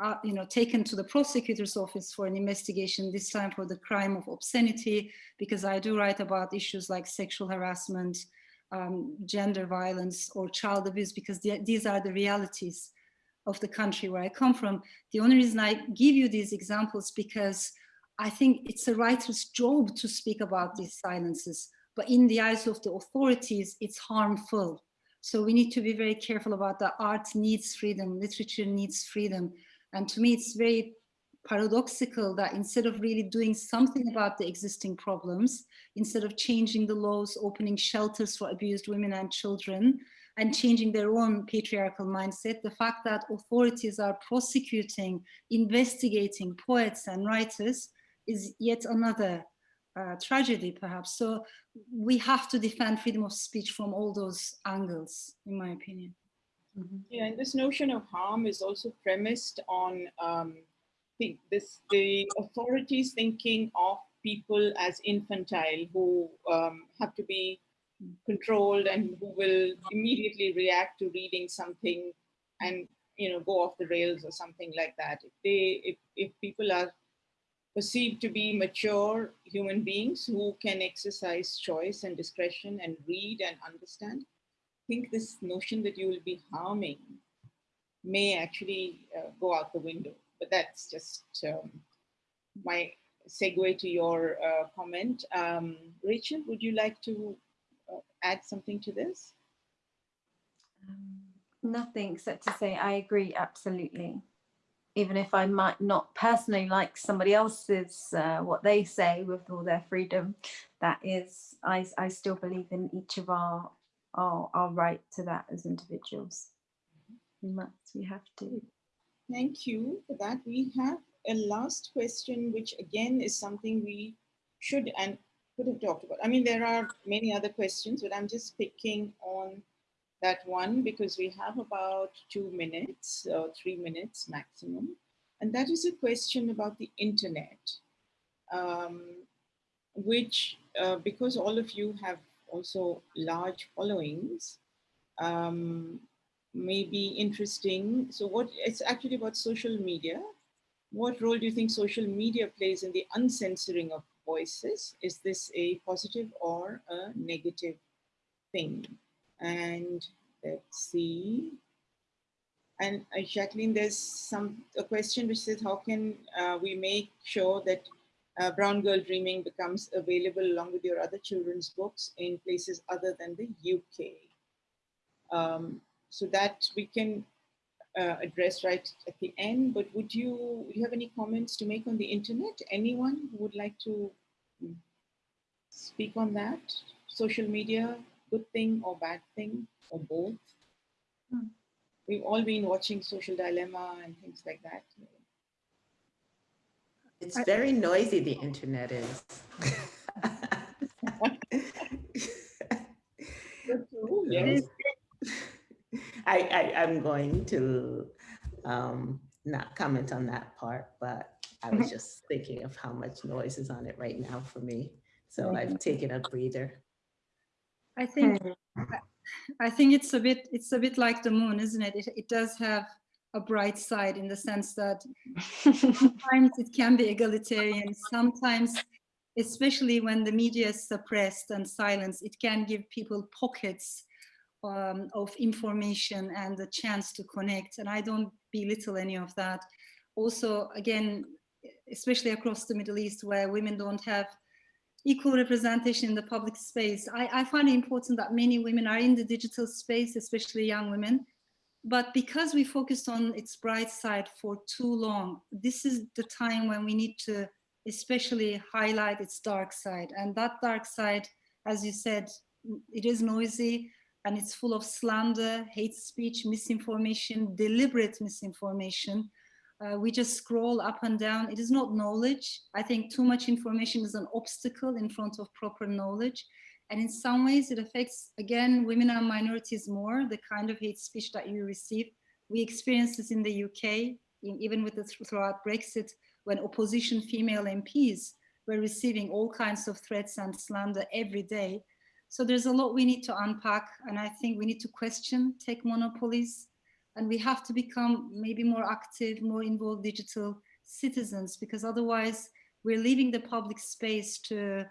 uh, you know, taken to the prosecutor's office for an investigation, this time for the crime of obscenity, because I do write about issues like sexual harassment, um, gender violence, or child abuse, because the, these are the realities of the country where I come from. The only reason I give you these examples because I think it's a writer's job to speak about these silences, but in the eyes of the authorities, it's harmful. So we need to be very careful about that. Art needs freedom, literature needs freedom. And to me, it's very paradoxical that instead of really doing something about the existing problems, instead of changing the laws, opening shelters for abused women and children, and changing their own patriarchal mindset, the fact that authorities are prosecuting, investigating poets and writers is yet another uh, tragedy, perhaps. So we have to defend freedom of speech from all those angles, in my opinion. Mm -hmm. Yeah, and this notion of harm is also premised on um, this the authorities thinking of people as infantile who um, have to be controlled and who will immediately react to reading something and you know go off the rails or something like that. If they if, if people are perceived to be mature human beings who can exercise choice and discretion and read and understand, I think this notion that you will be harming may actually uh, go out the window. But that's just um, my segue to your uh, comment. Um, Rachel, would you like to uh, add something to this? Um, nothing except to say I agree absolutely even if I might not personally like somebody else's uh, what they say with all their freedom, that is, I, I still believe in each of our, our our right to that as individuals. We must, we have to. Thank you for that. We have a last question, which again is something we should and could have talked about. I mean, there are many other questions, but I'm just picking on that one because we have about two minutes or three minutes maximum. And that is a question about the internet, um, which uh, because all of you have also large followings, um, may be interesting. So what it's actually about social media. What role do you think social media plays in the uncensoring of voices? Is this a positive or a negative thing? And let's see. And uh, Jacqueline, there's some a question which says, how can uh, we make sure that uh, Brown Girl Dreaming becomes available along with your other children's books in places other than the UK? Um, so that we can uh, address right at the end, but would you, you have any comments to make on the internet? Anyone who would like to hmm, speak on that? Social media, good thing or bad thing or both. Hmm. We've all been watching Social Dilemma and things like that. It's very noisy, the internet is. yes. I, I, I'm going to um, not comment on that part, but I was just thinking of how much noise is on it right now for me. So I've taken a breather. I think I think it's a bit it's a bit like the moon, isn't it? It, it does have a bright side in the sense that sometimes it can be egalitarian, sometimes, especially when the media is suppressed and silenced, it can give people pockets um, of information and the chance to connect. And I don't belittle any of that. Also, again, especially across the Middle East where women don't have equal representation in the public space. I, I find it important that many women are in the digital space, especially young women. But because we focused on its bright side for too long, this is the time when we need to especially highlight its dark side. And that dark side, as you said, it is noisy and it's full of slander, hate speech, misinformation, deliberate misinformation, uh, we just scroll up and down. It is not knowledge. I think too much information is an obstacle in front of proper knowledge. And in some ways it affects, again, women and minorities more, the kind of hate speech that you receive. We experienced this in the UK, in, even with the throughout Brexit, when opposition female MPs were receiving all kinds of threats and slander every day. So there's a lot we need to unpack. And I think we need to question tech monopolies, and we have to become maybe more active, more involved digital citizens, because otherwise we're leaving the public space to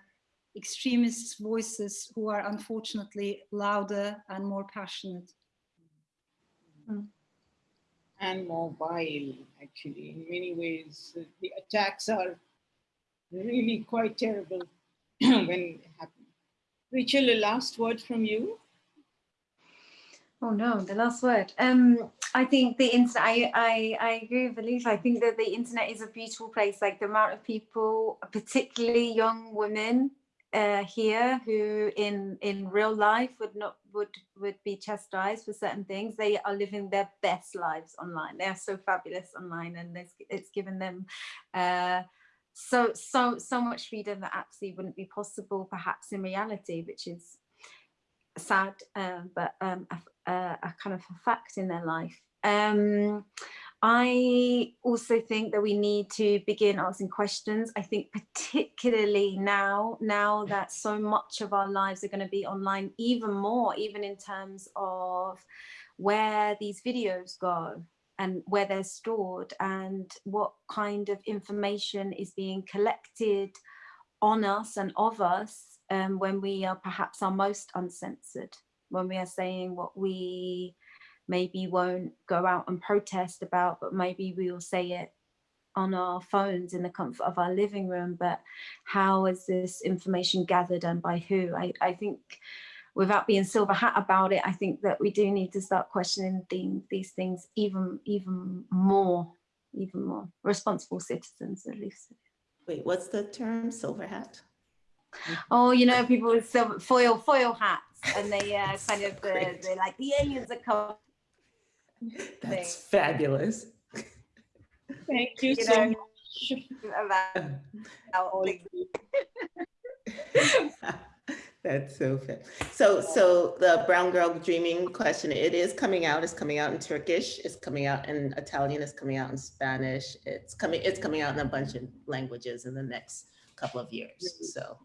extremist voices who are unfortunately louder and more passionate. Hmm. And mobile, actually, in many ways, the attacks are really quite terrible [clears throat] when it happens. Rachel, a last word from you. Oh no, the last word. Um, I think the internet, I, I, I agree with Elif. I think that the internet is a beautiful place. Like the amount of people, particularly young women uh, here who in, in real life would not, would, would be chastised for certain things. They are living their best lives online. They are so fabulous online and it's, it's given them uh, so, so, so much freedom that absolutely wouldn't be possible perhaps in reality, which is sad, uh, but um, a, a, kind of a fact in their life. Um, I also think that we need to begin asking questions. I think particularly now, now that so much of our lives are going to be online, even more, even in terms of where these videos go and where they're stored and what kind of information is being collected on us and of us um, when we are perhaps our most uncensored, when we are saying what we maybe won't go out and protest about, but maybe we will say it on our phones in the comfort of our living room. But how is this information gathered and by who? I, I think without being silver hat about it, I think that we do need to start questioning the, these things even, even more, even more. Responsible citizens, at least. Wait, what's the term, silver hat? Oh, you know, people with silver, foil foil hats, and they uh, kind of uh, they're like the aliens are coming. That's fabulous. Thank you, you so know, much. [laughs] That's so fair. So, so the brown girl dreaming question, it is coming out. It's coming out in Turkish. It's coming out in Italian. It's coming out in Spanish. It's coming. It's coming out in a bunch of languages in the next couple of years. So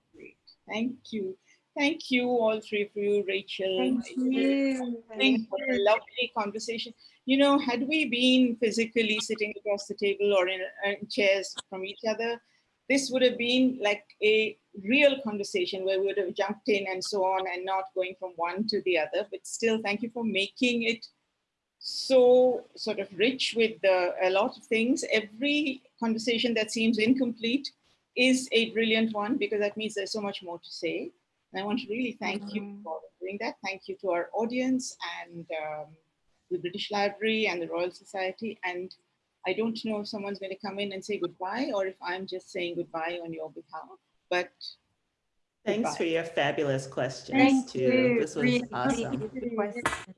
Thank you. Thank you, all three of you, Rachel. Thank you. Thank for a lovely conversation. You know, had we been physically sitting across the table or in, uh, in chairs from each other, this would have been like a real conversation where we would have jumped in and so on and not going from one to the other. But still, thank you for making it so sort of rich with the, a lot of things. Every conversation that seems incomplete is a brilliant one because that means there's so much more to say. And I want to really thank mm -hmm. you mm-hmm. for doing that. Thank you to our audience and um, the British Library and the Royal Society. And I don't know if someone's going to come in and say goodbye or if I'm just saying goodbye on your behalf, but Thanks goodbye. for your fabulous questions Thank too. You. This was really awesome.